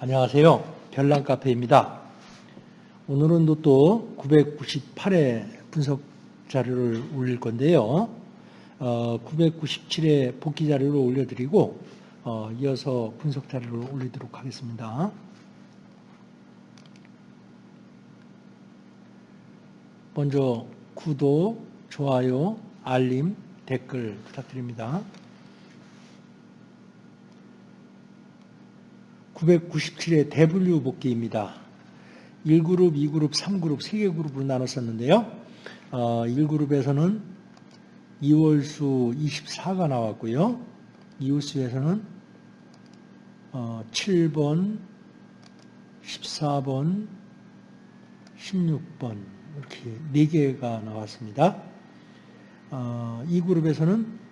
안녕하세요. 별난 카페입니다. 오늘은 또 998회 분석 자료를 올릴 건데요. 어, 997회 복귀 자료를 올려드리고 어, 이어서 분석 자료를 올리도록 하겠습니다. 먼저 구독, 좋아요, 알림, 댓글 부탁드립니다. 997회 대분류 복귀입니다. 1그룹, 2그룹, 3그룹, 3개 그룹으로 나눴었는데요. 어, 1그룹에서는 2월수 24가 나왔고요. 2월수에서는 어, 7번, 14번, 16번 이렇게 4개가 나왔습니다. 어, 이 그룹에서는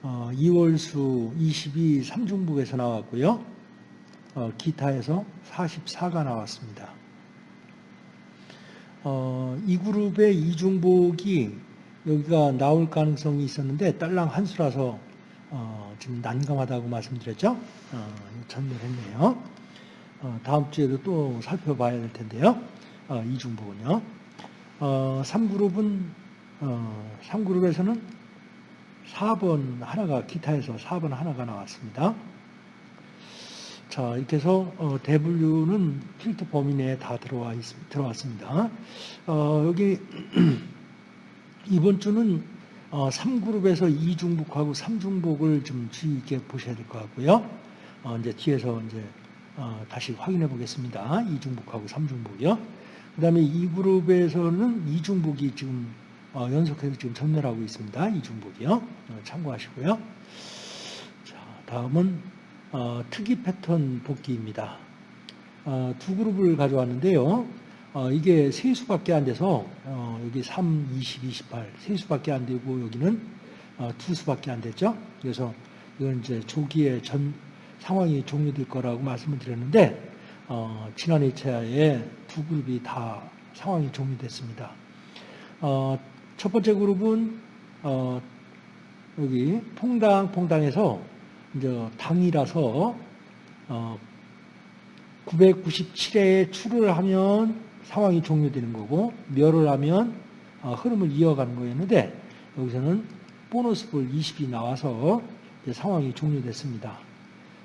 어, 2월수 22 3중북에서 나왔고요. 어, 기타에서 44가 나왔습니다. 어, 이 그룹의 이중복이 여기가 나올 가능성이 있었는데 딸랑 한 수라서 어, 지금 난감하다고 말씀드렸죠. 어, 전멸했네요. 어, 다음 주에도 또 살펴봐야 될 텐데요. 어, 이중복은요. 어, 3그룹은 어, 3그룹에서는 4번 하나가 기타에서 4번 하나가 나왔습니다. 자 이렇게 해서 어, 대분류는 필터 범위 내에 다 들어와 있, 들어왔습니다. 어, 여기 이번 주는 어, 3그룹에서 2중복하고 3중복을 좀 주의 있게 보셔야 될 것 같고요. 어, 이제 뒤에서 이제 어, 다시 확인해 보겠습니다. 2중복하고 3중복이요. 그 다음에 2그룹에서는 2중복이 지금 어, 연속해서 지금 전멸하고 있습니다. 이중복이요. 어, 참고하시고요. 자, 다음은 어, 특이 패턴 복귀입니다. 어, 두 그룹을 가져왔는데요. 어, 이게 세 수밖에 안 돼서 어, 여기 3, 20, 28 세 수밖에 안 되고 여기는 두 수밖에 안 됐죠. 그래서 이건 이제 조기에 전 상황이 종료될 거라고 말씀을 드렸는데 지난 2차에 두 그룹이 다 상황이 종료됐습니다. 어, 첫 번째 그룹은 어, 여기 퐁당 퐁당에서 이제 당이라서 어, 997회에 출을 하면 상황이 종료되는 거고 멸을 하면 어, 흐름을 이어가는 거였는데 여기서는 보너스 볼 20이 나와서 상황이 종료됐습니다.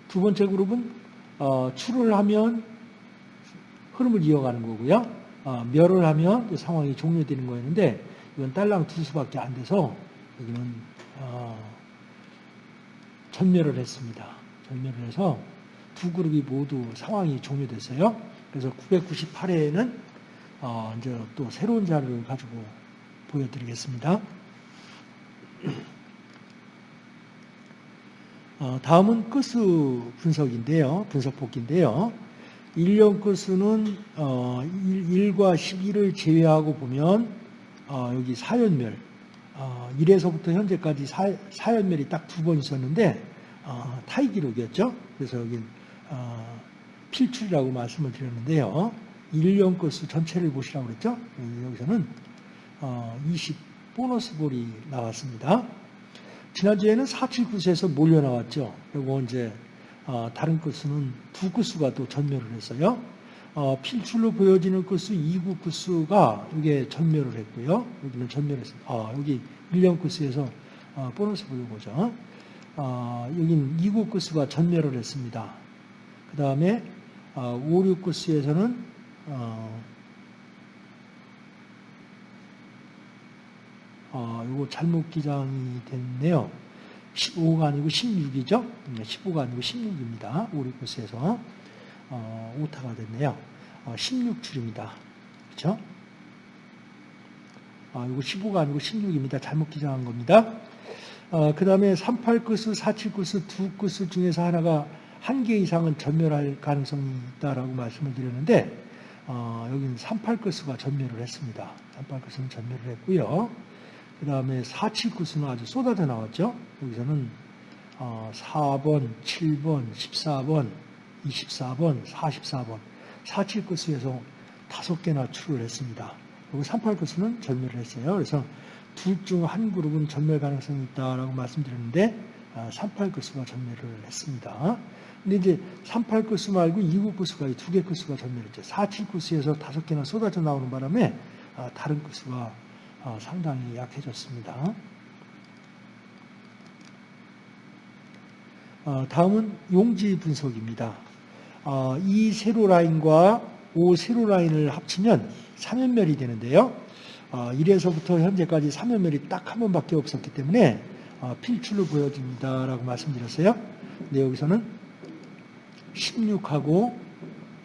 두 번째 그룹은 어, 출을 하면 흐름을 이어가는 거고요. 어, 멸을 하면 상황이 종료되는 거였는데 이건 딸랑 두 수밖에 안 돼서 여기는 어, 전멸을 했습니다. 전멸을 해서 두 그룹이 모두 상황이 종료됐어요. 그래서 998회에는 어, 이제 또 새로운 자료를 가지고 보여드리겠습니다. 어, 다음은 끝수 분석인데요. 분석 복기인데요. 1년 끝수는 어, 1 과 12를 제외하고 보면 어, 여기 사연멸 어, 1에서부터 현재까지 사, 사연멸이 딱 두 번 있었는데 어, 타이 기록이었죠. 그래서 여기 어, 필출이라고 말씀을 드렸는데요. 1년 것수 전체를 보시라고 그랬죠. 여기서는 어, 20 보너스 볼이 나왔습니다. 지난주에는 479에서 몰려 나왔죠. 그리고 이제 어, 다른 것수는 두 것수가 또 전멸을 했어요. 어, 필출로 보여지는 끝수 2구 끝수가 이게 전멸을 했고요. 여기는 전멸했습니다. 아, 여기 1년 끝수에서 어, 보너스 보여보죠. 어, 여기는 2구 끝수가 전멸을 했습니다. 그 다음에 어, 5, 6 끝수에서는 어, 어, 이거 잘못 기장이 됐네요. 15가 아니고 16이죠. 15가 아니고 16입니다. 5, 6 끝수에서. 어, 오타가 됐네요. 어, 16줄입니다. 그렇죠? 아, 이거 15가 아니고 16입니다. 잘못 기장한 겁니다. 어, 그 다음에 38끝수, 47끝수, 두 끝수 중에서 하나가 한 개 이상은 전멸할 가능성이 있다라고 말씀을 드렸는데 어, 여기는 38끝수가 전멸을 했습니다. 38끝수는 전멸을 했고요. 그 다음에 47끝수는 아주 쏟아져 나왔죠. 여기서는 어, 4번, 7번, 14번, 24번, 44번, 47코스에서 다섯 개나 출을 했습니다. 그리고 38코스는 전멸을 했어요. 그래서 둘 중 한 그룹은 전멸 가능성이 있다라고 말씀드렸는데 38급수가 전멸을 했습니다. 근데 이제 38급수 말고 29급수가 두개 급수가 전멸했죠. 47급수에서 다섯 개나 쏟아져 나오는 바람에 아, 다른 급수가 아, 상당히 약해졌습니다. 어, 다음은 용지 분석입니다. 어, 이 세로 라인과 오 세로 라인을 합치면 3연멸이 되는데요. 1에서부터 현재까지 3연멸이 딱 한 번밖에 없었기 때문에 어, 필출로 보여집니다라고 말씀드렸어요. 근데 여기서는 16하고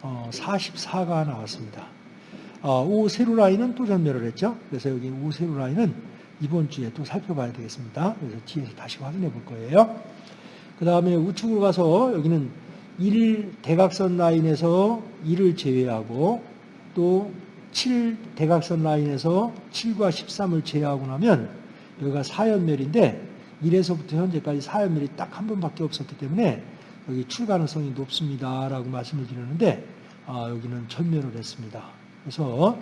44가 나왔습니다. 오 세로 라인은 또 전멸을 했죠. 그래서 여기 오 세로 라인은 이번 주에 또 살펴봐야 되겠습니다. 그래서 뒤에서 다시 확인해 볼 거예요. 그 다음에 우측으로 가서 여기는 1 대각선 라인에서 1을 제외하고 또 7 대각선 라인에서 7과 13을 제외하고 나면 여기가 4연멸인데 1에서부터 현재까지 4연멸이 딱 한 번밖에 없었기 때문에 여기 출 가능성이 높습니다 라고 말씀을 드렸는데 아, 여기는 전멸을 했습니다. 그래서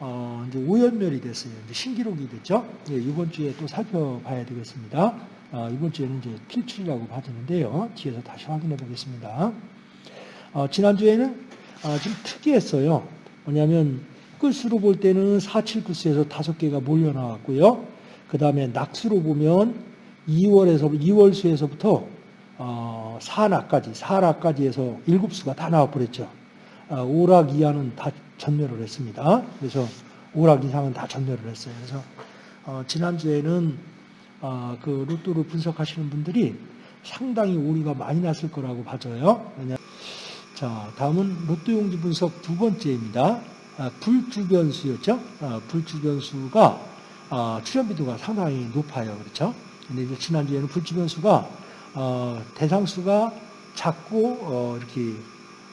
어, 이제 5연멸이 됐어요. 이제 신기록이 됐죠. 예, 이번 주에 또 살펴봐야 되겠습니다. 어, 이번 주에는 이제 필출이라고 봐지는데요. 뒤에서 다시 확인해 보겠습니다. 어, 지난주에는 어, 좀 특이했어요. 뭐냐면 끝수로 볼 때는 4, 7구수에서 다섯 개가 몰려 나왔고요. 그 다음에 낙수로 보면 2월에서 2월 수에서부터 어, 4낙까지 4낙까지 해서 7수가 다 나와버렸죠. 어, 5락 이하는 다 전멸을 했습니다. 그래서 5락 이상은 다 전멸을 했어요. 그래서 어, 지난주에는 아, 그 로또를 분석하시는 분들이 상당히 오류가 많이 났을 거라고 봐져요. 자, 다음은 로또 용지 분석 두 번째입니다. 아, 불주변수였죠. 아, 불주변수가 아, 출현비도가 상당히 높아요. 그렇죠? 근데 이제 지난주에는 불주변수가 어, 대상수가 작고 어, 이렇게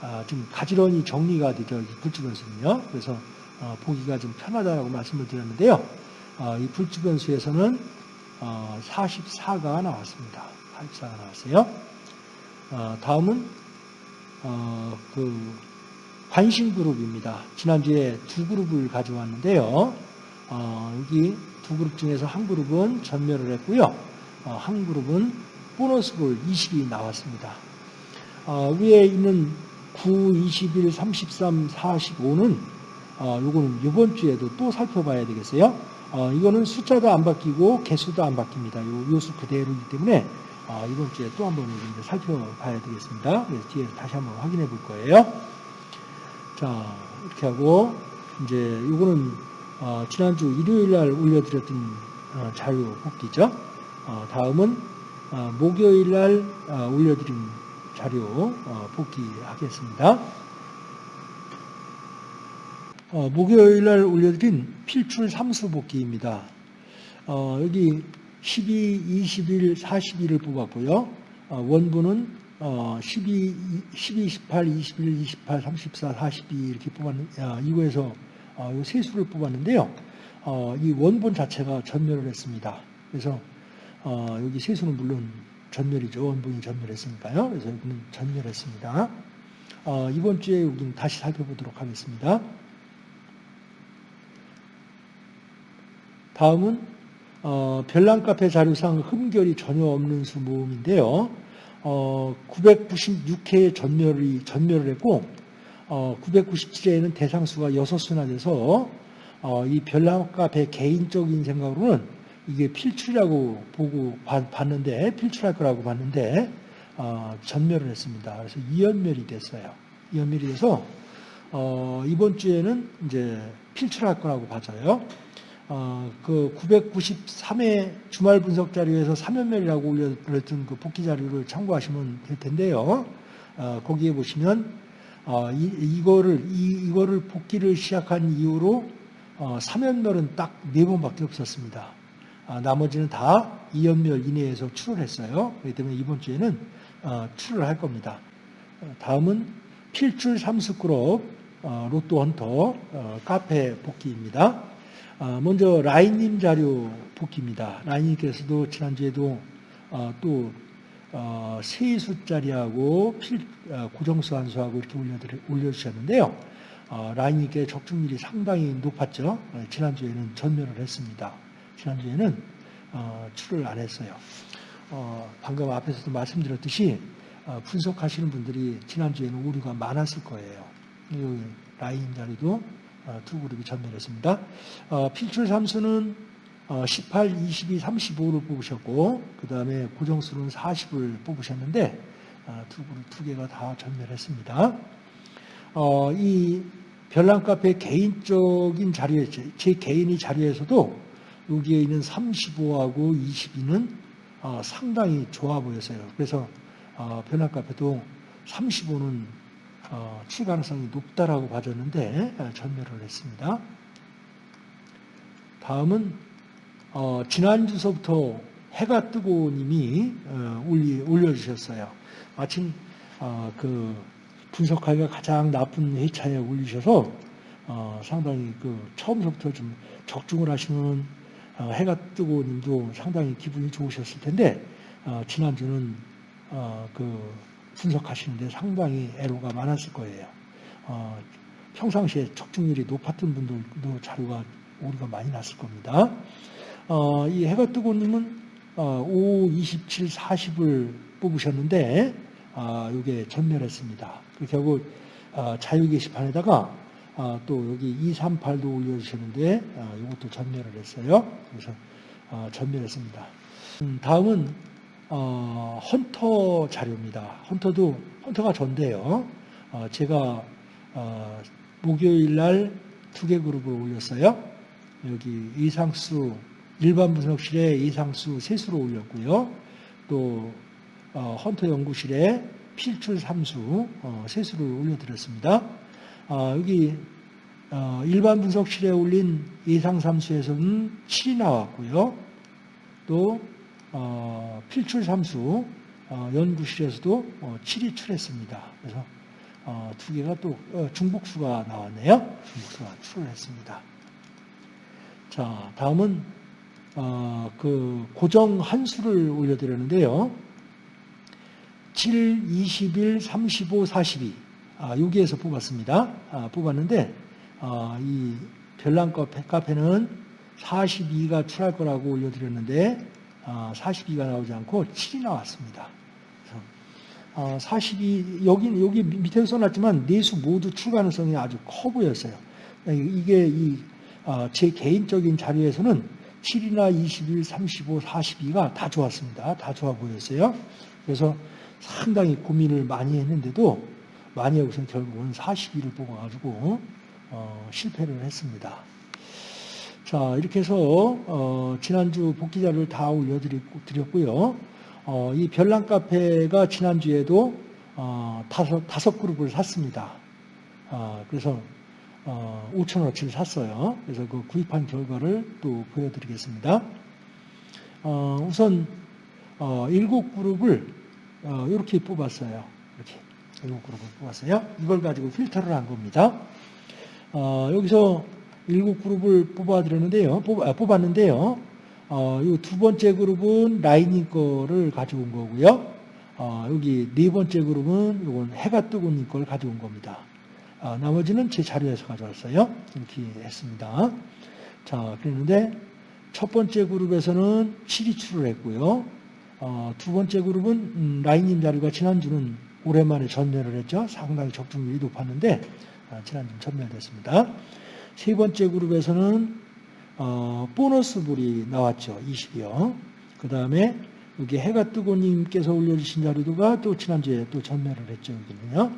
아, 좀 가지런히 정리가 되죠. 이 불주변수는요. 그래서 어, 보기가 좀 편하다고 말씀을 드렸는데요. 아, 이 불주변수에서는 44가 어, 나왔습니다. 44가 나왔어요. 어, 다음은 어, 그 관심 그룹입니다. 지난주에 두 그룹을 가져왔는데요. 여기 두 그룹 중에서 한 그룹은 전멸을 했고요. 한 그룹은 보너스볼 20이 나왔습니다. 위에 있는 9, 21, 33, 45는 요거는 이번 주에도 또 살펴봐야 되겠어요. 어, 이거는 숫자도 안 바뀌고 개수도 안 바뀝니다. 요, 요수 그대로이기 때문에 어, 이번 주에 또 한번 살펴봐야 되겠습니다. 그래서 뒤에 다시 한번 확인해 볼 거예요. 자, 이렇게 하고 이제 이거는 어, 지난주 일요일 날 올려드렸던 어, 자료 복기죠. 어, 다음은 어, 목요일 날 올려드린 자료 복기하겠습니다. 어, 목요일 날 올려드린 필출 삼수 복귀입니다. 어, 여기 12, 21, 41을 뽑았고요. 어, 원본은 어, 12, 12, 18, 21, 28, 34, 42 이렇게 뽑았는, 아, 이거에서 어, 세 수를 뽑았는데요. 어, 이 원본 자체가 전멸을 했습니다. 그래서 어, 여기 세 수는 물론 전멸이죠. 원본이 전멸했으니까요. 그래서 여기는 전멸했습니다. 어, 이번 주에 여기는 다시 살펴보도록 하겠습니다. 다음은 어, 별난 카페 자료상 흠결이 전혀 없는 수 모음인데요. 어, 996회의 전멸이 전멸을 했고 어, 997회에는 대상수가 6수나 돼서 어, 이 별난 카페 개인적인 생각으로는 이게 필출이라고 보고 봤는데 필출할 거라고 봤는데 어, 전멸을 했습니다. 그래서 이연멸이 됐어요. 이연멸이 돼서 어, 이번 주에는 이제 필출할 거라고 봐져요. 어, 그 993회 주말 분석 자료에서 3연멸이라고 올려드렸던 그 복귀 자료를 참고하시면 될 텐데요. 어, 거기에 보시면 어, 이, 이거를 이, 이거를 복귀를 시작한 이후로 어, 3연멸은 딱네 번밖에 없었습니다. 아, 나머지는 다 2연멸 이내에서 출을 했어요. 그렇기 때문에 이번 주에는 어, 출을 할 겁니다. 어, 다음은 필출 삼수그룹 어, 로또 헌터 어, 카페 복귀입니다. 아, 먼저 라인님 자료 복귀입니다. 라인님께서도 지난주에도 어, 또 어, 세수짜리하고 필, 어, 고정수 한수하고 이렇게 올려주셨는데요. 라인님께 적중률이 상당히 높았죠. 지난주에는 전멸을 했습니다. 지난주에는 출을 안 했어요. 어, 방금 앞에서도 말씀드렸듯이 어, 분석하시는 분들이 지난주에는 오류가 많았을 거예요. 이 라인 자리도 어, 두 그룹이 전멸했습니다. 어, 필출 삼수는 어, 18, 22, 35를 뽑으셨고 그 다음에 고정수는 40을 뽑으셨는데 어, 두 그룹 두 개가 다 전멸했습니다. 어, 이 별난 카페 개인적인 자료에 제 개인의 자료에서도 여기에 있는 35하고 22는 어, 상당히 좋아 보였어요. 그래서 어, 별난 카페도 35는 어, 출 가능성이 높다라고 봐줬는데 어, 전멸을 했습니다. 다음은 어, 지난주서부터 해가 뜨고 님이 어, 올려주셨어요. 마침 어, 그 분석하기가 가장 나쁜 회차에 올리셔서 어, 상당히 그 처음부터 좀 적중을 하시는 어, 해가 뜨고 님도 상당히 기분이 좋으셨을 텐데 어, 지난주는 어, 그 분석하시는데 상당히 애로가 많았을 거예요. 어, 평상시에 적중률이 높았던 분들도 자료가 오류가 많이 났을 겁니다. 어, 이 해가 뜨고 님은 어, 5, 27, 40을 뽑으셨는데 아, 이게 전멸했습니다. 그 결국 아, 자유 게시판에다가 아, 또 여기 2, 3, 8도 올려주셨는데 아, 이것도 전멸을 했어요. 그래서 아, 전멸했습니다. 음, 다음은 어, 헌터 자료입니다. 헌터도 헌터가 전데요. 어, 제가 어, 목요일 날 두 개 그룹을 올렸어요. 여기 이상수 일반 분석실에 이상수 세수로 올렸고요. 또 어, 헌터 연구실에 필출 삼수 어, 세수를 올려드렸습니다. 아, 여기 어, 일반 분석실에 올린 예상 삼수에서는 7이 나왔고요. 또 어, 필출 삼수 어, 연구실에서도 어, 7이 출했습니다. 그래서 어, 두 개가 또 어, 중복수가 나왔네요. 중복수가 출을 했습니다. 자, 다음은 어, 그 고정 한수를 올려드렸는데요. 7, 21, 35, 42 아, 여기에서 뽑았습니다. 아, 뽑았는데 아, 이 별난 카페, 카페는 42가 출할 거라고 올려드렸는데 아, 42가 나오지 않고 7이 나왔습니다. 아, 42 여기 여기 밑에서 써놨지만 네수 모두 출 가능성이 아주 커 보였어요. 이게 이, 아, 제 개인적인 자료에서는 7이나 21, 35, 42가 다 좋았습니다. 다 좋아 보였어요. 그래서 상당히 고민을 많이 했는데도 많이 여기서 결국은 42를 뽑아가지고 어, 실패를 했습니다. 자 이렇게 해서 어, 지난주 복귀자를 다 올려드렸고요. 어, 이 별난 카페가 지난주에도 어, 다섯, 다섯 그룹을 샀습니다. 어, 그래서 어, 5천원어치를 샀어요. 그래서 그 구입한 결과를 또 보여드리겠습니다. 어, 우선 어, 일곱 그룹을 어, 이렇게 뽑았어요. 이렇게 일곱 그룹을 뽑았어요. 이걸 가지고 필터를 한 겁니다. 어, 여기서 일곱 그룹을 뽑아드렸는데요. 뽑, 아, 뽑았는데요. 어, 이두 번째 그룹은 라이닝 거를 가져온 거고요. 어, 여기 네 번째 그룹은 이건 해가 뜨고 있는 걸 가져온 겁니다. 아, 나머지는 제 자료에서 가져왔어요. 이렇게 했습니다. 자, 그랬는데 첫 번째 그룹에서는 7이 출을 했고요. 어, 두 번째 그룹은 음, 라인님 자료가 지난주는 오랜만에 전멸을 했죠. 상당히 적중률이 높았는데 아, 지난주는 전멸됐습니다. 세 번째 그룹에서는 어, 보너스 불이 나왔죠. 20이요. 그 다음에 여기 해가 뜨고 님께서 올려주신 자료가 또 지난주에 또 전멸을 했죠. 여기는요.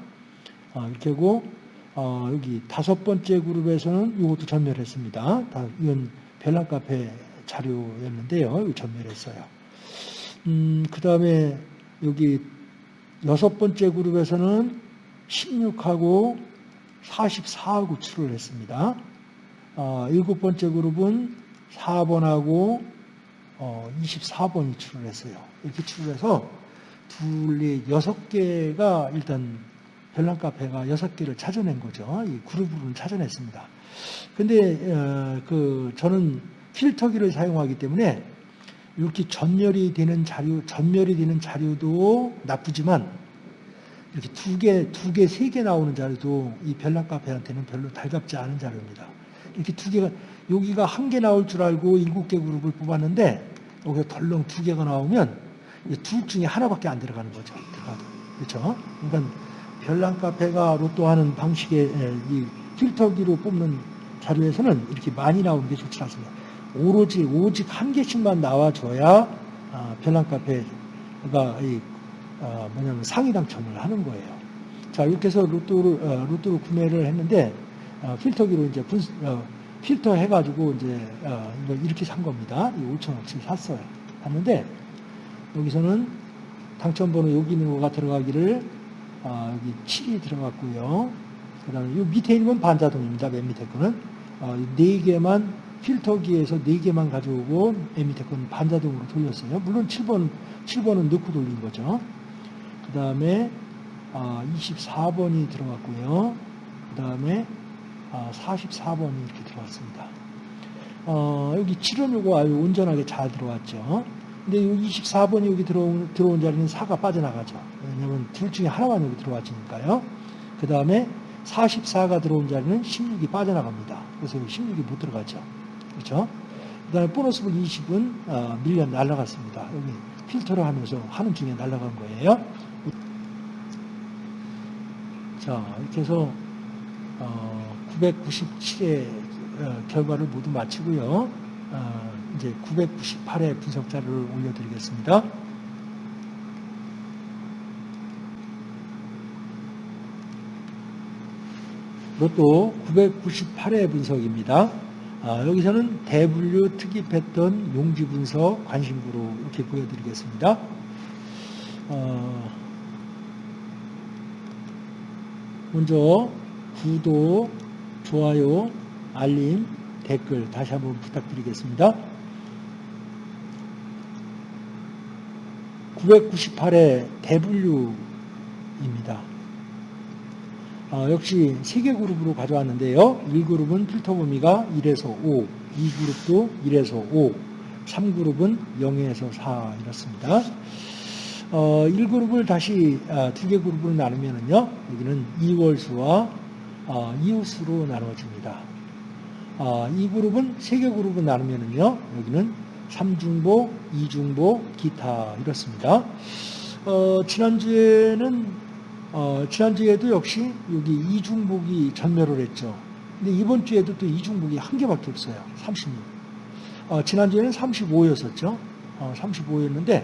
아, 이렇게 하고 어, 여기 다섯 번째 그룹에서는 이것도 전멸했습니다. 다, 이건 별난 카페 자료였는데요. 전멸했어요. 음, 그 다음에 여기 여섯 번째 그룹에서는 16하고 44하고 출을 했습니다. 어, 일곱 번째 그룹은 4번하고 어, 24번이 출을 했어요. 이렇게 출을 해서 둘이 여섯 개가 일단 별난 카페가 여섯 개를 찾아낸 거죠. 이 그룹으로는 찾아냈습니다. 근데 어, 그 저는 필터기를 사용하기 때문에 이렇게 전멸이 되는 자료, 전멸이 되는 자료도 나쁘지만 이렇게 두 개, 두 개, 세 개 나오는 자료도 이 별난 카페한테는 별로 달갑지 않은 자료입니다. 이렇게 두 개가 여기가 한 개 나올 줄 알고 일곱 개 그룹을 뽑았는데 여기가 덜렁 두 개가 나오면 둘 중에 하나밖에 안 들어가는 거죠. 그렇죠? 그러니까 별난 카페가 로또 하는 방식의 에, 이 필터기로 뽑는 자료에서는 이렇게 많이 나오는 게 좋지 않습니다. 오로지 오직 한 개씩만 나와줘야 아, 별난 카페가 이, 아, 뭐냐면 상위 당첨을 하는 거예요. 자 이렇게 해서 로또를 어, 로또를 구매를 했는데 어, 필터기로 이제 분, 어, 필터 해가지고 이제 어, 이렇게 산 겁니다. 이 5천 원치 샀어요. 샀는데 여기서는 당첨번호 여기 있는 거가 들어가기를 아, 여기 7이 들어갔고요. 그 다음에 이 밑에 있는 건 반자동입니다. 맨 밑에 거는. 어, 네 개만 필터기에서 네 개만 가져오고 맨 밑에 거는 반자동으로 돌렸어요. 물론 7번, 7번은 넣고 돌린 거죠. 그 다음에 아, 24번이 들어갔고요. 그 다음에 아, 44번이 이렇게 들어왔습니다. 어, 여기 7은 요거 아주 온전하게 잘 들어왔죠. 근데 이 24번이 여기 들어온, 들어온 자리는 4가 빠져나가죠. 왜냐면 둘 중에 하나만 여기 들어왔으니까요. 그 다음에 44가 들어온 자리는 16이 빠져나갑니다. 그래서 여기 16이 못 들어가죠. 그렇죠? 그 다음에 보너스볼 20은 어, 밀려 날라갔습니다. 여기 필터를 하면서 하는 중에 날라간 거예요. 자, 이렇게 해서 어, 997의 어, 결과를 모두 마치고요. 어, 이제 998회 분석 자료를 올려드리겠습니다. 로또 998회 분석입니다. 아, 여기서는 대분류 특입했던 용지 분석 관심구로 이렇게 보여드리겠습니다. 어, 먼저 구독, 좋아요, 알림, 댓글 다시 한번 부탁드리겠습니다. 998회 대분류입니다. 어, 역시 세개 그룹으로 가져왔는데요. 1그룹은 필터 범위가 1에서 5, 2그룹도 1에서 5, 3그룹은 0에서 4 이렇습니다. 어, 1그룹을 다시 아, 두개 그룹으로 나누면요. 여기는 2월수와 어, 이웃수로 나눠집니다. 어, 이 그룹은 세 개 그룹으로 나누면요. 여기는 3중보, 2중보, 기타 이렇습니다. 어, 지난주에는 어, 지난주에도 역시 여기 이중복이 전멸을 했죠. 근데 이번 주에도 또 이중복이 한 개밖에 없어요. 36. 어, 지난주에는 35였었죠. 어, 35였는데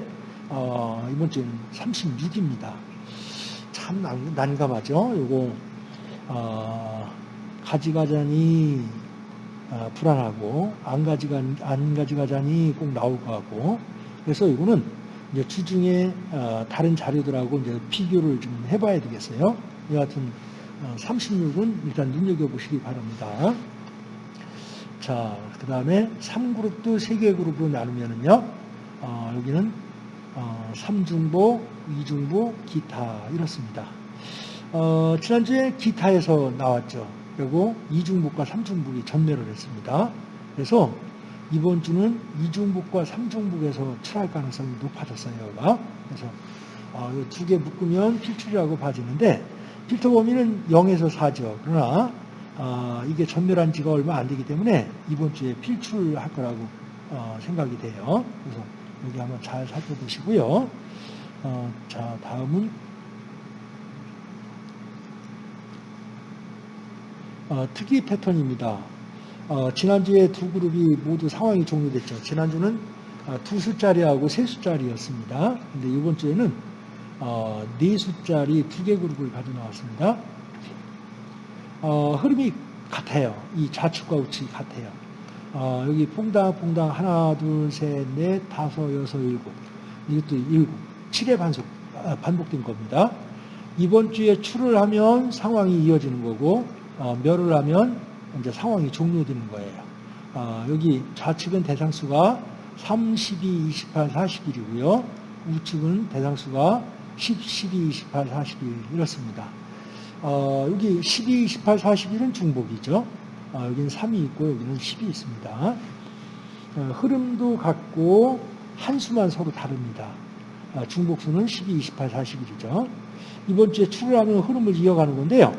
어, 이번 주에는 36입니다. 참 난, 난감하죠. 요거 어, 가지가자니 어, 불안하고 안 가지가 안 가지가자니 꼭 나올 것 같고 그래서 이거는 이제 주중에 어, 다른 자료들하고 이제 비교를 좀 해봐야 되겠어요. 여하튼 36은 일단 눈여겨 보시기 바랍니다. 자, 그 다음에 3그룹도 3개 그룹으로 나누면은요, 어, 여기는 어, 3중보, 2중보, 기타 이렇습니다. 어, 지난주에 기타에서 나왔죠. 그리고 2중복과 3중복이 전멸을 했습니다. 그래서 이번 주는 2중복과 3중복에서 출할 가능성이 높아졌어요. 그래서 어, 두개 묶으면 필출이라고 봐지는데 필터 범위는 0에서 4죠. 그러나 어, 이게 전멸한 지가 얼마 안 되기 때문에 이번 주에 필출할 거라고 어, 생각이 돼요. 그래서 여기 한번 잘 살펴보시고요. 어, 자 다음은 어, 특이 패턴입니다. 어, 지난주에 두 그룹이 모두 상황이 종료됐죠. 지난주는 어, 두 숫자리하고 세 숫자리였습니다. 근데 이번 주에는 어, 네 숫자리 두 개 그룹을 가져 나왔습니다. 어, 흐름이 같아요. 이 좌측과 우측이 같아요. 어, 여기 퐁당퐁당 하나, 둘, 셋, 넷, 다섯, 여섯, 일곱. 이것도 일곱. 7의 반복, 아, 반복된 겁니다. 이번 주에 출을 하면 상황이 이어지는 거고, 어, 멸을 하면 이제 상황이 종료되는 거예요. 어, 여기 좌측은 대상수가 3, 12, 28, 41이고요. 우측은 대상수가 10, 12, 28, 41 이렇습니다. 어, 여기 12, 28, 41은 중복이죠. 어, 여기는 3이 있고 여기는 10이 있습니다. 어, 흐름도 같고 한 수만 서로 다릅니다. 어, 중복수는 12, 28, 41이죠. 이번 주에 출을하면 흐름을 이어가는 건데요.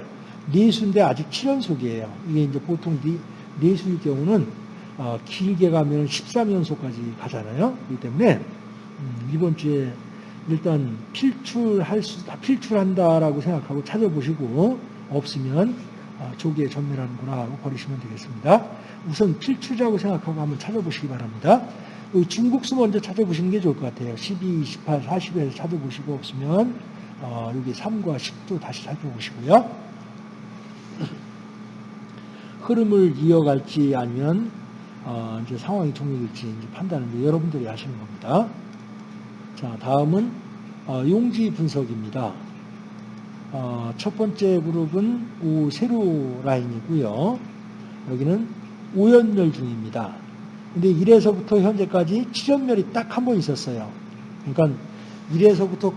네 수인데 아직 7연속이에요. 이게 이제 보통 네, 네 수일 경우는 어, 길게 가면 13연속까지 가잖아요. 그렇기 때문에 음, 이번 주에 일단 필출할 수, 필출한다라고 생각하고 찾아보시고 없으면 아, 조기에 전멸하는구나 하고 버리시면 되겠습니다. 우선 필출자고 생각하고 한번 찾아보시기 바랍니다. 이 중국수 먼저 찾아보시는 게 좋을 것 같아요. 12, 28, 40에서 찾아보시고 없으면 어, 여기 3과 10도 다시 살펴보시고요. 흐름을 이어갈지 아니면 어, 이제 상황이 종료될지 이제 판단을 여러분들이 하시는 겁니다. 자, 다음은 어, 용지 분석입니다. 어, 첫 번째 그룹은 오 세로 라인이고요. 여기는 오연멸 중입니다. 근데 1에서부터 현재까지 7연멸이 딱 한 번 있었어요. 그러니까 1에서부터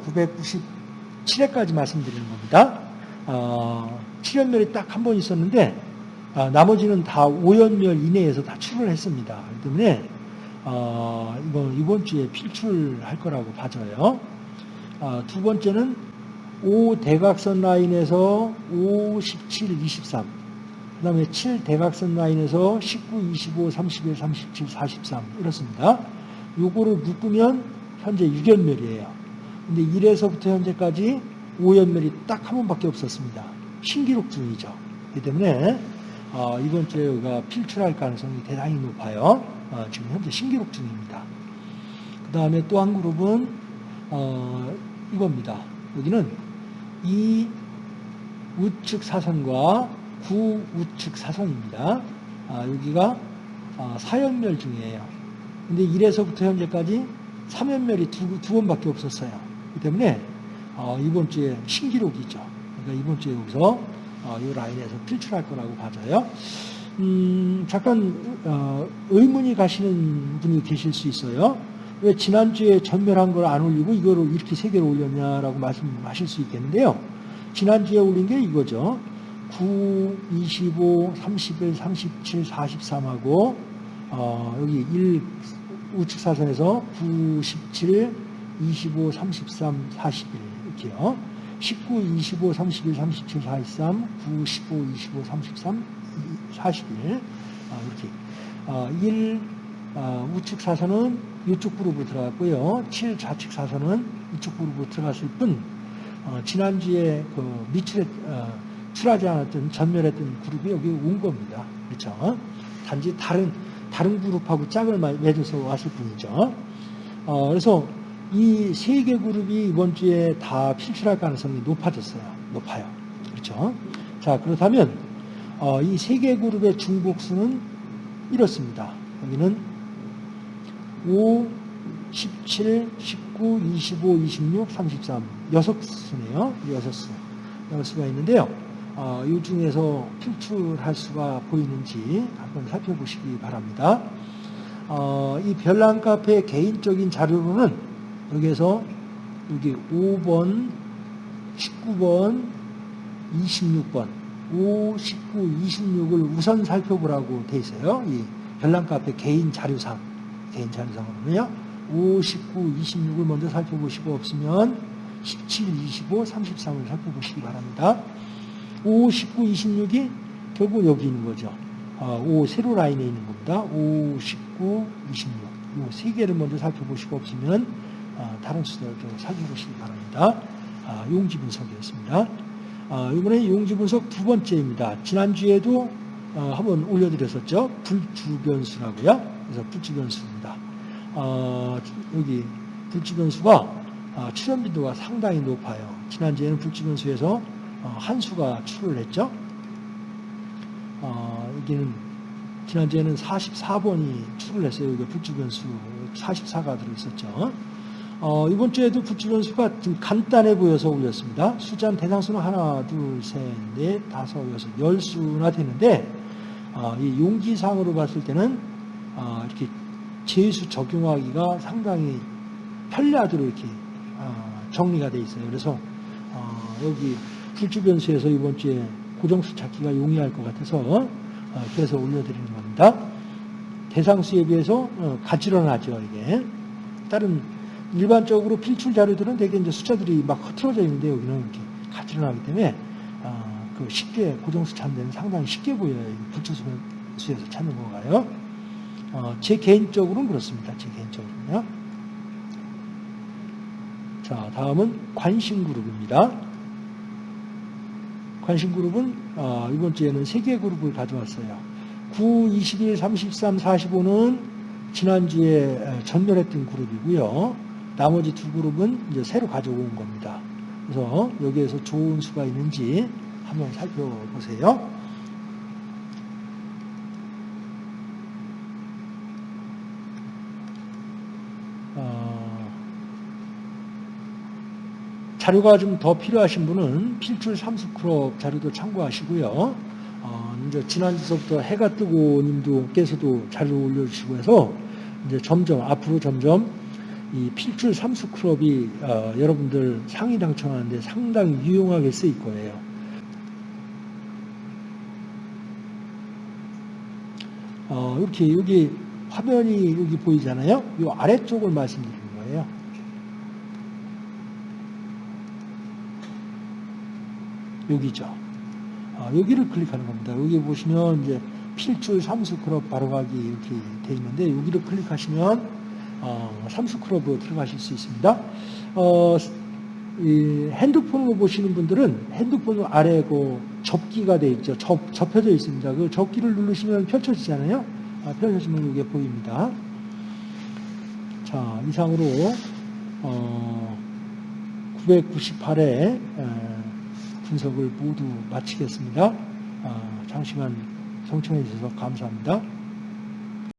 997회까지 말씀드리는 겁니다. 어, 7연멸이 딱 한 번 있었는데 아, 나머지는 다 5연멸 이내에서 다 출을 했습니다. 그렇기 때문에 어, 이번, 주에 필출할 거라고 봐져요. 어, 두 번째는 5 대각선 라인에서 5, 17, 23. 그 다음에 7 대각선 라인에서 19, 25, 31, 37, 43. 이렇습니다. 요거를 묶으면 현재 6연멸이에요. 근데 1에서부터 현재까지 5연멸이 딱 한 번밖에 없었습니다. 신기록 중이죠. 그렇기 때문에 어, 이번 주에 우리가 필출할 가능성이 대단히 높아요. 어, 지금 현재 신기록 중입니다. 그 다음에 또 한 그룹은 어, 이겁니다. 여기는 이 우측 사선과 구 우측 사선입니다. 아, 여기가 아, 사연멸 중이에요. 근데 1에서부터 현재까지 3연멸이 두, 두 번밖에 없었어요. 그렇기 때문에 어, 이번 주에 신기록이죠. 그러니까 이번 주에 여기서 어, 이 라인에서 필출할 거라고 봐져요. 음, 잠깐 어, 의문이 가시는 분이 계실 수 있어요. 왜 지난주에 전멸한 걸 안 올리고 이거를 이렇게 세 개를 올렸냐라고 말씀하실 수 있겠는데요. 지난주에 올린 게 이거죠. 9, 25, 31, 37, 43하고 어, 여기 1 우측 사선에서 9, 17, 25, 33, 41 이렇게요. 19, 25, 31, 37, 43, 9, 15, 25, 33, 41 어, 이렇게 어, 1 어, 우측 사선은 이쪽 그룹으로 들어갔고요. 7 좌측 사선은 이쪽 그룹으로 들어갔을 뿐 어, 지난주에 그 미출에 어, 출하지 않았던 전멸했던 그룹이 여기 온 겁니다. 그렇죠? 단지 다른 다른 그룹하고 짝을 맺어서 왔을 뿐이죠. 어, 그래서 이 세 개 그룹이 이번 주에 다 필출할 가능성이 높아졌어요. 높아요. 그렇죠? 자 그렇다면 어, 이 세 개 그룹의 중복수는 이렇습니다. 여기는 5, 17, 19, 25, 26, 33 여섯 수네요. 여섯 수. 여섯 수가 있는데요. 어, 이 중에서 필출할 수가 보이는지 한번 살펴보시기 바랍니다. 어, 이 별난 카페 개인적인 자료로는 여기에서 여기 5번, 19번, 26번, 5, 19, 26을 우선 살펴보라고 돼 있어요. 이 별난 카페 개인 자료상, 개인 자료상으로는요. 5, 19, 26을 먼저 살펴보시고 없으면 17, 25, 33을 살펴보시기 바랍니다. 5, 19, 26이 결국 여기 있는 거죠. 5 아, 세로 라인에 있는 겁니다. 5, 19, 26. 이세 개를 먼저 살펴보시고 없으면 아, 다른 수들도 살펴보시기 바랍니다. 아, 용지 분석이었습니다. 이번에 용지 분석 두 번째입니다. 지난주에도 한번 올려드렸었죠. 불주변수라고요. 그래서 불주변수입니다. 여기 불주변수가 출현 빈도가 상당히 높아요. 지난주에는 불주변수에서 어, 한 수가 출을 했죠. 어, 여기는 지난주에는 44번이 출을 했어요. 여기 불주변수 44가 들어있었죠. 어, 이번 주에도 불주변수가 좀 간단해 보여서 올렸습니다. 숫자는 대상수는 하나, 둘, 셋, 넷, 다섯, 여섯, 열 수나 되는데 어, 이 용기상으로 봤을 때는 어, 이렇게 제수 적용하기가 상당히 편리하도록 이렇게 어, 정리가 되어 있어요. 그래서 어, 여기 풀주변수에서 이번 주에 고정수 찾기가 용이할 것 같아서 어, 그래서 올려드리는 겁니다. 대상수에 비해서 어, 가지런하죠 이게. 다른 일반적으로 필출 자료들은 되게 이제 숫자들이 막 흐트러져 있는데 여기는 이렇게 가지런하기 때문에 어, 그 쉽게 고정수 찾는 데는 상당히 쉽게 보여요. 불주수에서 찾는 거가요. 제 개인적으로는 그렇습니다. 제 개인적으로는요. 자, 다음은 관심 그룹입니다. 관심 그룹은 어, 이번 주에는 세개 그룹을 가져왔어요. 9, 21, 33, 45는 지난주에 전멸했던 그룹이고요. 나머지 두 그룹은 이제 새로 가져온 겁니다. 그래서 여기에서 좋은 수가 있는지 한번 살펴보세요. 자료가 좀 더 필요하신 분은 필출 삼수크롭 자료도 참고하시고요. 어, 이제 지난주부터 해가 뜨고 님도께서도 자료 올려주시고 해서 이제 점점 앞으로 점점 이 필출 삼수크롭이 어, 여러분들 상위 당첨하는데 상당히 유용하게 쓰일 거예요. 어, 이렇게 여기 화면이 여기 보이잖아요. 이 아래쪽을 말씀드리는 거예요. 여기죠. 아, 여기를 클릭하는 겁니다. 여기 보시면 이제 필출 삼수 크롭 바로가기 이렇게 돼 있는데 여기를 클릭하시면 어, 삼수 크롭으로 들어가실 수 있습니다. 어, 이 핸드폰으로 보시는 분들은 핸드폰 아래 그 접기가 돼 있죠. 접, 접혀져 있습니다. 그 접기를 누르시면 펼쳐지잖아요. 아, 펼쳐지면 이게 보입니다. 자, 이상으로 어, 998회 분석을 모두 마치겠습니다. 아, 장시간 성청해 주셔서 감사합니다.